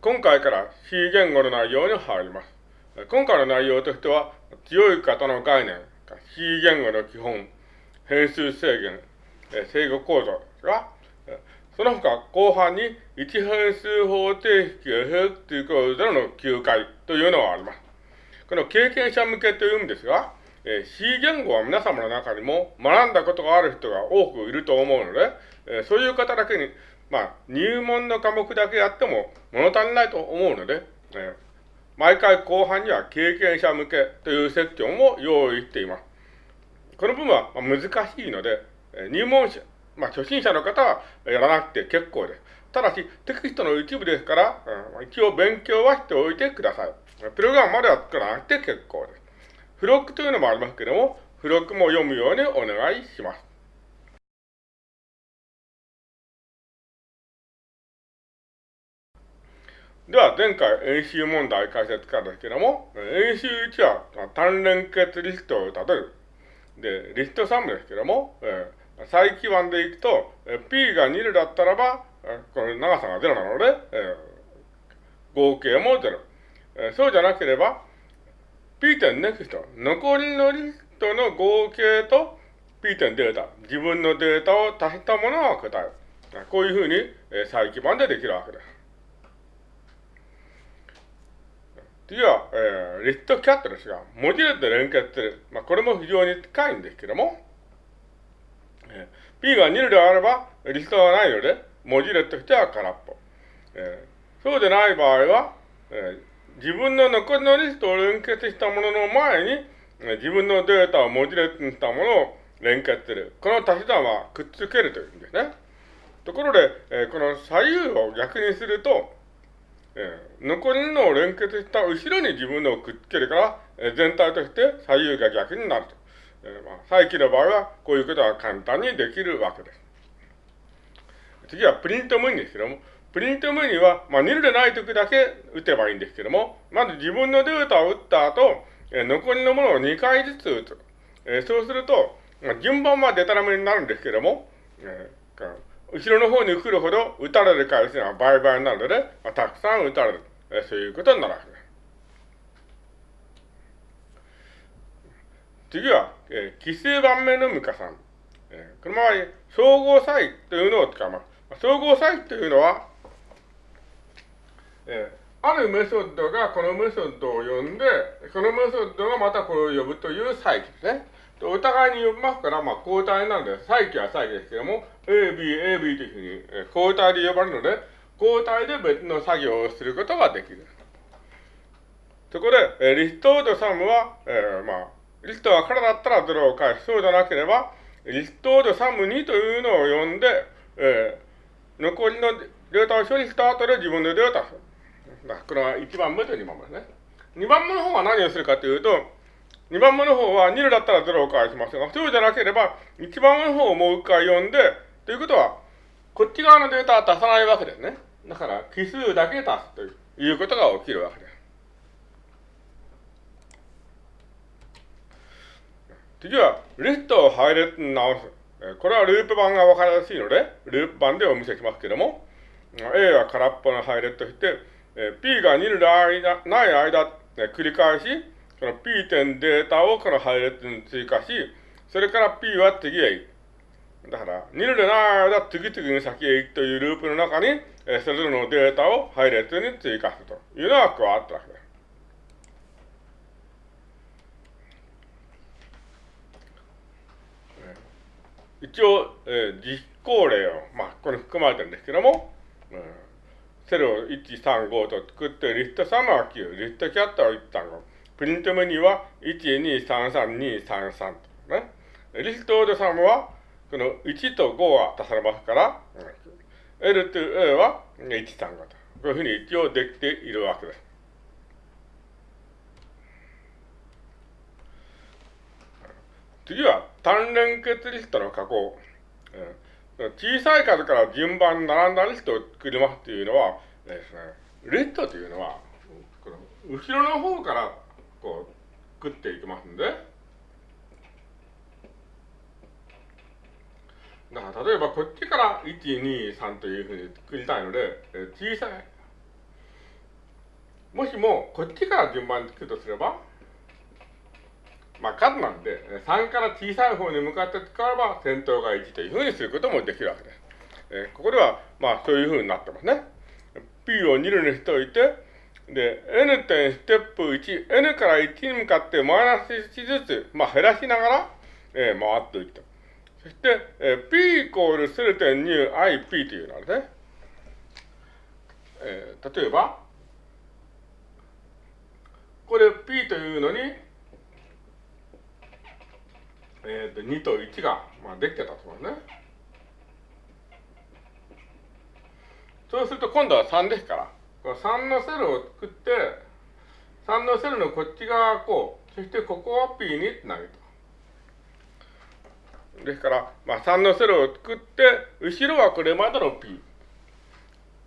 今回から C 言語の内容に入ります。今回の内容としては、強い方の概念、C 言語の基本、変数制限、制御構造が、その他後半に一変数方程式を平という構造の9回というのがあります。この経験者向けという意味ですが、え C 言語は皆様の中にも学んだことがある人が多くいると思うので、えそういう方だけにまあ、入門の科目だけやっても物足りないと思うので、えー、毎回後半には経験者向けというセクションを用意しています。この部分は難しいので、入門者、まあ、初心者の方はやらなくて結構です。ただし、テキストの一部ですから、うん、一応勉強はしておいてください。プログラムまでは作らなくて結構です。付録というのもありますけれども、付録も読むようにお願いします。では、前回演習問題解説からですけども、演習1は単連結リストを立てる。で、リスト3ですけども、えー、再基盤でいくと、え P が2だったらば、えこの長さが0なので、えー、合計も0。えー、そうじゃなければ、P 点ネクスト、残りのリストの合計と P 点データ、自分のデータを足したものが答える。こういうふうに、えー、再基盤でできるわけです。次は、えー、リストキャットですが、文字列で連結する。まあ、これも非常に近いんですけども、えー、P が2であれば、リストがないので、文字列としては空っぽ。えー、そうでない場合は、えー、自分の残りのリストを連結したものの前に、えー、自分のデータを文字列にしたものを連結する。この足し算はくっつけるというんですね。ところで、えー、この左右を逆にすると、えー、残りのを連結した後ろに自分のをくっつけるから、えー、全体として左右が逆になると。えー、まあ、再起の場合は、こういうことが簡単にできるわけです。次はプリント無にですけども、プリント無には、まあ、ニルでない時だけ打てばいいんですけども、まず自分のデータを打った後、えー、残りのものを2回ずつ打つ。えー、そうすると、まあ、順番はデタラメになるんですけども、えー後ろの方に来るほど打たれる回数が倍々になるので、まあ、たくさん打たれる。えそういうことになるわけです。次は、えー、奇数番目の無加算。えー、この場合、総合差異というのを使います。総合差異というのは、えー、あるメソッドがこのメソッドを呼んで、このメソッドがまたこれを呼ぶという差異ですね。お互いに呼びますから、まあ、交代なんで、再起は再起ですけども、A、B、A、B というふうに、交代で呼ばれるので、交代で別の作業をすることができる。そこで、えリストとサムは、えー、まあ、リストが空だったら0を返す。そうじゃなければ、リストとサム2というのを呼んで、えー、残りのデータを処理した後で自分でデータをする。これは1番目と2番目ですね。2番目の方は何をするかというと、2番目の方は2だったら0を返しますが、そうじゃなければ、1番目の方をもう一回読んで、ということは、こっち側のデータは足さないわけですね。だから、奇数だけ足すということが起きるわけです。次は、リストを配列に直す。これはループ版が分かりやすいので、ループ版でお見せしますけれども、A は空っぽの配列として、P が2の間ない間、繰り返し、その P 点データをこの配列に追加し、それから P は次へ行く。だから、2のない間、次々に先へ行くというループの中に、えそれぞれのデータを配列に追加するというのが加わったわけです。一応、えー、実行例を、まあ、ここに含まれてるんですけども、うん、セルを1、3、5と作って、リスト3は9、リストキャットは1、3、5。プリントメニューは1233233とね。リストオードサムは、この1と5は足されますから、L と A は135と。こういうふうに一応できているわけです。次は単連結リストの加工。小さい数から順番に並んだリストを作りますというのはですね、リストというのは、この後ろの方からこう作っていきますんで、だから例えばこっちから1、2、3というふうに作りたいので、え小さい。もしもこっちから順番に作るとすれば、まあ数なんで、3から小さい方に向かって使えば先頭が1というふうにすることもできるわけです。えー、ここでは、まあそういうふうになってますね。P を2類にしておいて、で、N 点ステップ1、N から1に向かってマイナス1ずつ、まあ減らしながら、えー、回っていくと。そして、えー、P イコールセル点 2IP というのはね、えー、例えば、これ P というのに、えー、と2と1が、まあ、できてたと思うね。そうすると今度は3ですから、この3のセルを作って、3のセルのこっち側こう、そしてここは P につなげと。ですから、まあ、3のセルを作って、後ろはこれまでの P。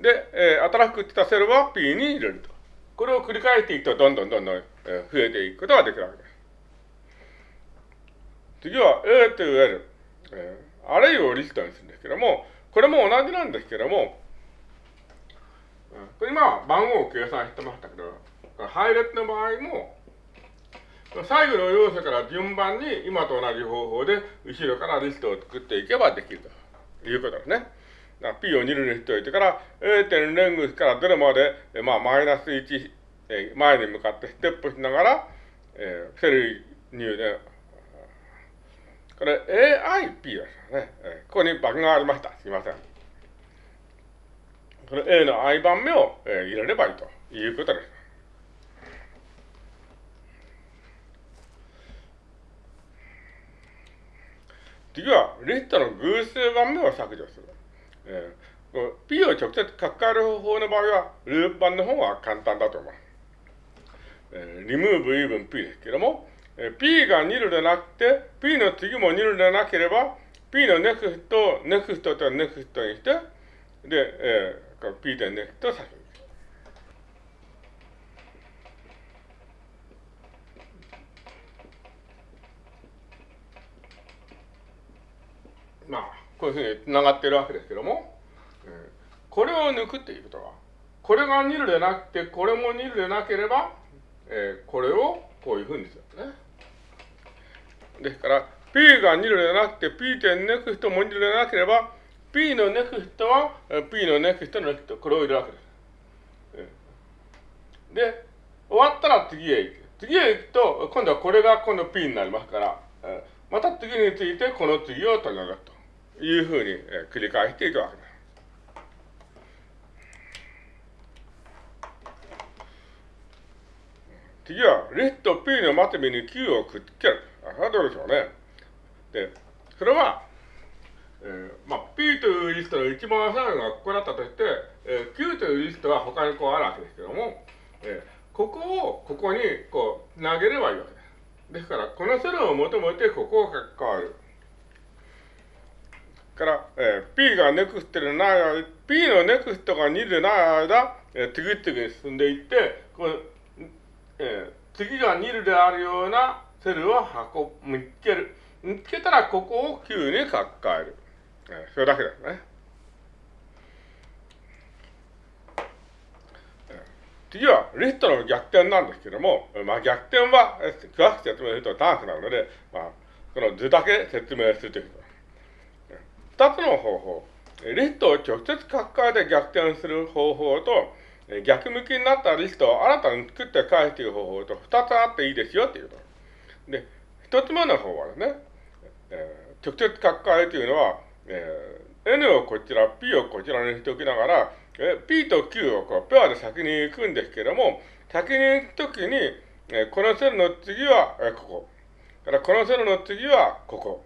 で、えー、新しく作ったセルは P に入れると。これを繰り返していくと、どんどんどんどん、増えていくことができるわけです。次は A と L、えー、あれイをリストにするんですけども、これも同じなんですけども、これ今番号を計算してましたけど、配列の場合も、最後の要素から順番に今と同じ方法で後ろからリストを作っていけばできるということですね。P を2類にしておいてから A 点レングスから0まで、まあ、マイナス1、前に向かってステップしながら、えー、セル入で、これ AIP ですね。ここにバグがありました。すいません。この A の I 番目を、入れればいいということです。次は、リストの偶数番目を削除する。えー、P を直接書き換える方法の場合は、ループ版の方が簡単だと思います。えー、remove even P ですけれども、え、P が2ルでなくて、P の次も2ルでなければ、P の next と next と next にして、で、えー、この P 点 next を先に。まあ、こういうふうに繋がってるわけですけども、えー、これを抜くっていうことは、これが2ルでなくて、これも2ルでなければ、えー、これをこういうふうにするね。ですから、P が2ルでなくて、P 点ネクストも2ルでなければ、P のネクストは、P のネクストのネクスト、これを入れるわけです。で、終わったら次へ行く。次へ行くと、今度はこれが今度 P になりますから、また次についてこの次を取り除くと。いうふうに、繰り返していくわけです。次は、リスト P のまとめに Q をくっつける。それはどうでしょうね。で、それは、えー、まあ、P というリストの一番最後がここだったとして、えー、Q というリストは他にこうあるわけですけども、えー、ここをここにこう投げればいいわけです。ですから、このセルを求めてここを書き換わる。から、えー、P がネクストでない間、P のネクストが2でない間、えー、次々に進んでいって、このえー、次が2であるようなセルを運ぶ見つける。見つけたらここを9に書き換える。それだけですね。次はリストの逆転なんですけども、まあ、逆転は詳しく説明すると長くなるので、まあ、この図だけ説明するということ二つの方法。リストを直接書き換えて逆転する方法と、逆向きになったリストを新たに作って返していく方法と二つあっていいですよっていうこと。で、一つ目の方はね、えー、直接書き換えというのは、えー、N をこちら、P をこちらにしておきながら、え P と Q をこうペアで先に行くんですけども、先に行くときに、えー、このセルの次は、えー、ここ。からこのセルの次はここ。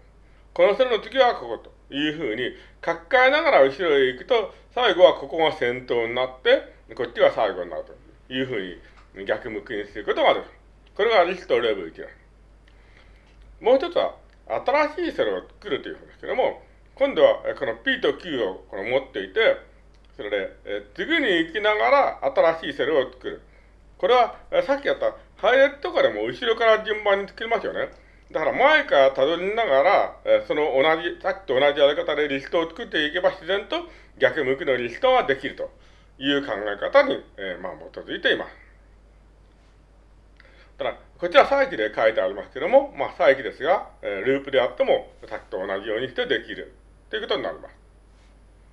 このセルの次はここと。いうふうに書き換えながら後ろへ行くと、最後はここが先頭になって、こっちが最後になるというふうに逆向きにすることができる。これがリストレベル1です。もう一つは、新しいセルを作るということですけども、今度はこの P と Q をこの持っていて、それで、え次に行きながら新しいセルを作る。これは、さっきやった配列とかでも後ろから順番に作りますよね。だから前から辿りながら、えその同じ、さっきと同じやり方でリストを作っていけば自然と逆向きのリストができるという考え方に、えまあ基づいています。ただ、こちら再起で書いてありますけども、まあ再起ですが、えー、ループであっても、さっきと同じようにしてできるということになります。